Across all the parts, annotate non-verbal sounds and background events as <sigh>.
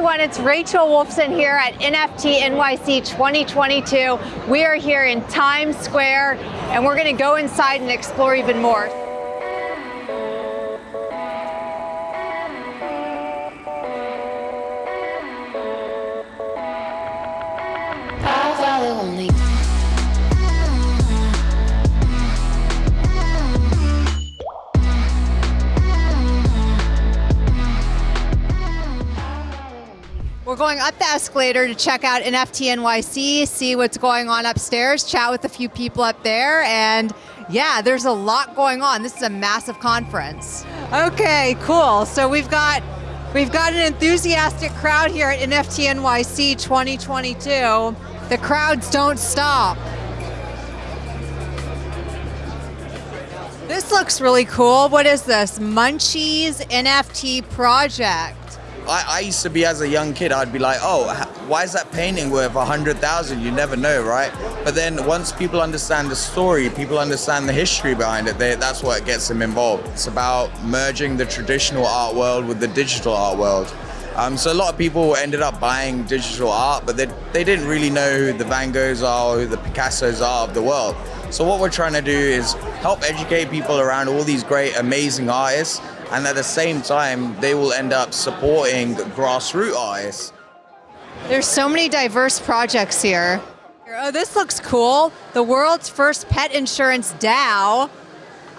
everyone, it's Rachel Wolfson here at NFT NYC 2022. We are here in Times Square and we're gonna go inside and explore even more. Going up the escalator to check out NFT NYC, see what's going on upstairs, chat with a few people up there, and yeah, there's a lot going on. This is a massive conference. Okay, cool. So we've got we've got an enthusiastic crowd here at NFTNYC 2022. The crowds don't stop. This looks really cool. What is this? Munchies NFT project. I, I, used to be as a young kid, I'd be like, oh, why is that painting worth a hundred thousand? You never know, right? But then once people understand the story, people understand the history behind it, they, that's what gets them involved. It's about merging the traditional art world with the digital art world. Um, so a lot of people ended up buying digital art, but they, they didn't really know who the Van Goghs are or who the Picassos are of the world. So what we're trying to do is help educate people around all these great, amazing artists and at the same time, they will end up supporting grassroots artists. There's so many diverse projects here. Oh, this looks cool. The world's first pet insurance DAO.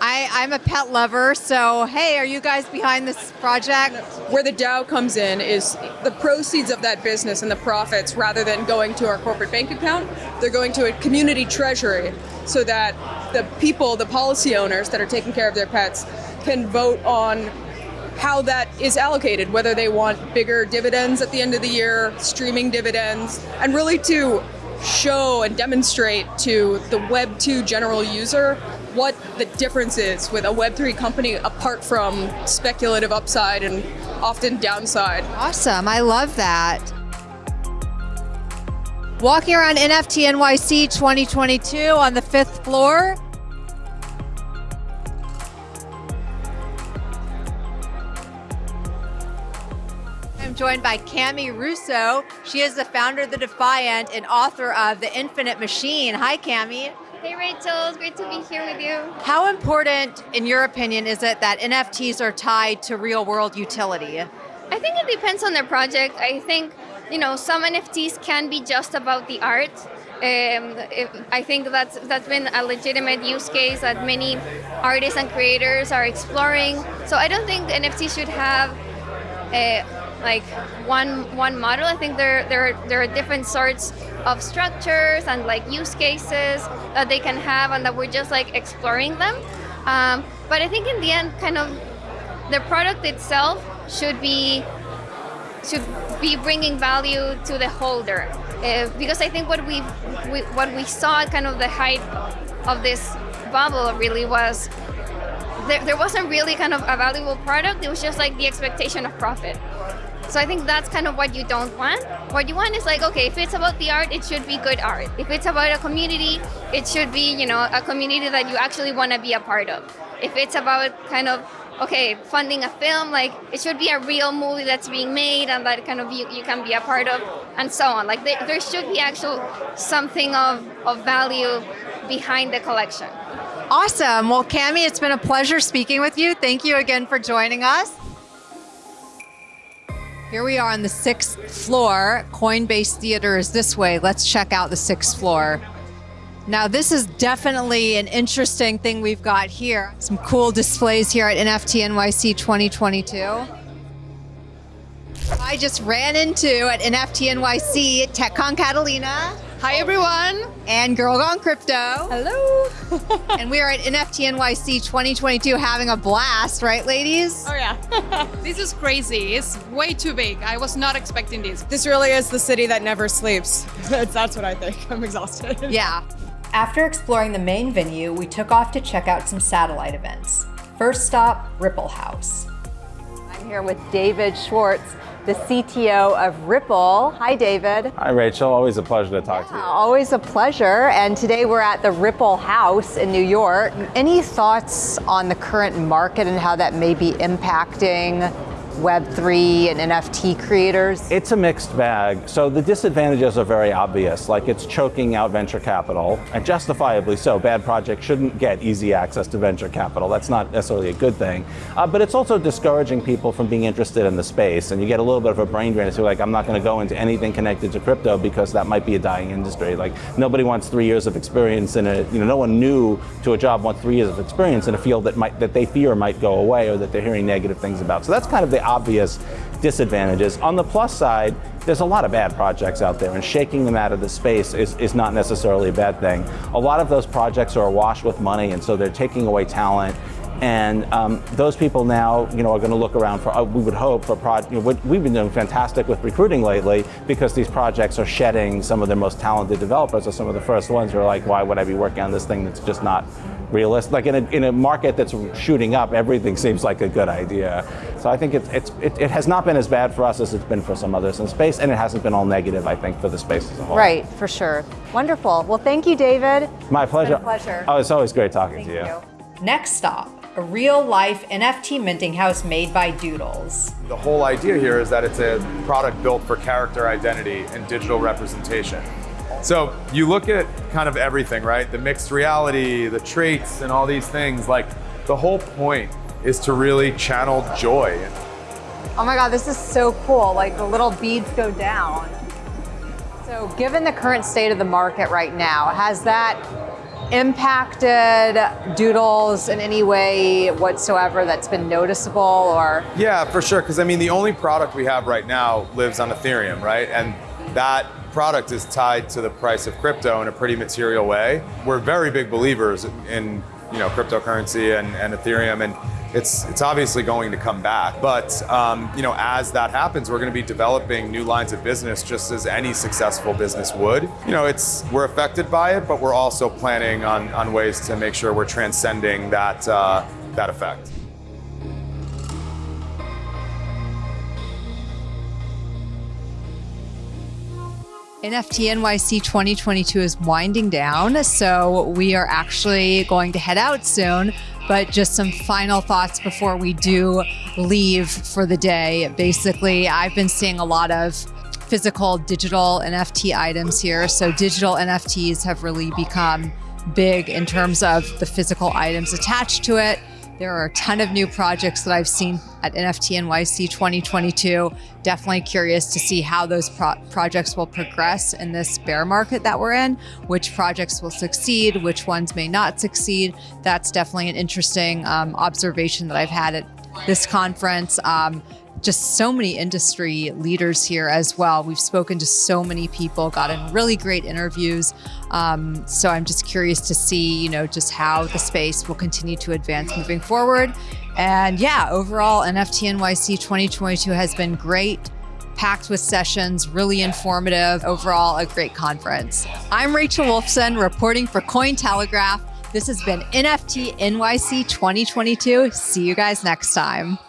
I, am a pet lover, so hey, are you guys behind this project? Where the DAO comes in is the proceeds of that business and the profits, rather than going to our corporate bank account, they're going to a community treasury so that the people, the policy owners that are taking care of their pets, can vote on how that is allocated, whether they want bigger dividends at the end of the year, streaming dividends, and really to show and demonstrate to the Web 2 general user what the difference is with a Web3 company apart from speculative upside and often downside. Awesome, I love that. Walking around NFT NYC 2022 on the fifth floor, I'm joined by Cami Russo. She is the founder of The Defiant and author of The Infinite Machine. Hi, Cami. Hey, Rachel. It's great to be here with you. How important, in your opinion, is it that NFTs are tied to real world utility? I think it depends on the project. I think, you know, some NFTs can be just about the art. Um, I think that's that's been a legitimate use case that many artists and creators are exploring. So I don't think NFTs should have a like one one model. I think there there there are different sorts of structures and like use cases that they can have, and that we're just like exploring them. Um, but I think in the end, kind of the product itself should be should be bringing value to the holder, uh, because I think what we, we what we saw kind of the height of this bubble really was there, there wasn't really kind of a valuable product. It was just like the expectation of profit. So I think that's kind of what you don't want. What you want is like, okay, if it's about the art, it should be good art. If it's about a community, it should be, you know, a community that you actually want to be a part of. If it's about kind of, okay, funding a film, like it should be a real movie that's being made and that kind of you, you can be a part of and so on. Like there, there should be actual something of, of value behind the collection. Awesome. Well, Cami, it's been a pleasure speaking with you. Thank you again for joining us. Here we are on the sixth floor. Coinbase Theater is this way. Let's check out the sixth floor. Now this is definitely an interesting thing we've got here. Some cool displays here at NFT NYC 2022. I just ran into at NFT NYC TechCon Catalina. Hi everyone. And Girl Gone Crypto. Hello. <laughs> and we are at NFT NYC 2022 having a blast, right ladies? Oh yeah. <laughs> this is crazy. It's way too big. I was not expecting this. This really is the city that never sleeps. <laughs> That's what I think. I'm exhausted. Yeah. After exploring the main venue, we took off to check out some satellite events. First stop, Ripple House. I'm here with David Schwartz, the CTO of Ripple. Hi, David. Hi, Rachel. Always a pleasure to talk yeah, to you. Always a pleasure. And today we're at the Ripple House in New York. Any thoughts on the current market and how that may be impacting Web3 and NFT creators? It's a mixed bag. So the disadvantages are very obvious, like it's choking out venture capital, and justifiably so. Bad projects shouldn't get easy access to venture capital. That's not necessarily a good thing. Uh, but it's also discouraging people from being interested in the space, and you get a little bit of a brain drain. So like, I'm not going to go into anything connected to crypto because that might be a dying industry. Like nobody wants three years of experience in it. You know, no one new to a job wants three years of experience in a field that might that they fear might go away or that they're hearing negative things about. So that's kind of the obvious disadvantages. On the plus side, there's a lot of bad projects out there and shaking them out of the space is, is not necessarily a bad thing. A lot of those projects are awash with money and so they're taking away talent and um, those people now, you know, are going to look around for, uh, we would hope for, pro you know, we've been doing fantastic with recruiting lately because these projects are shedding some of their most talented developers or some of the first ones who are like, why would I be working on this thing that's just not realistic? Like in a, in a market that's shooting up, everything seems like a good idea. So I think it, it's, it, it has not been as bad for us as it's been for some others in space, and it hasn't been all negative, I think, for the space as a whole. Right, for sure. Wonderful. Well, thank you, David. My pleasure. pleasure. Oh, it's always great talking Thank to you. you. Next stop, a real life NFT minting house made by Doodles. The whole idea here is that it's a product built for character identity and digital representation. So you look at kind of everything, right? The mixed reality, the traits, and all these things. Like the whole point is to really channel joy. Oh my God, this is so cool. Like the little beads go down. So given the current state of the market right now, has that impacted Doodles in any way whatsoever that's been noticeable or? Yeah, for sure. Because I mean, the only product we have right now lives on Ethereum, right? And that product is tied to the price of crypto in a pretty material way. We're very big believers in you know cryptocurrency and, and Ethereum, and it's it's obviously going to come back. But um, you know, as that happens, we're going to be developing new lines of business, just as any successful business would. You know, it's we're affected by it, but we're also planning on on ways to make sure we're transcending that uh, that effect. NFT NYC 2022 is winding down, so we are actually going to head out soon. But just some final thoughts before we do leave for the day. Basically, I've been seeing a lot of physical digital NFT items here. So digital NFTs have really become big in terms of the physical items attached to it. There are a ton of new projects that I've seen at NFT NYC 2022. Definitely curious to see how those pro projects will progress in this bear market that we're in, which projects will succeed, which ones may not succeed. That's definitely an interesting um, observation that I've had at this conference. Um, just so many industry leaders here as well. We've spoken to so many people, gotten really great interviews. Um, so I'm just curious to see, you know, just how the space will continue to advance moving forward. And yeah, overall, NFT NYC 2022 has been great packed with sessions, really informative, overall a great conference. I'm Rachel Wolfson reporting for Cointelegraph. This has been NFT NYC 2022. See you guys next time.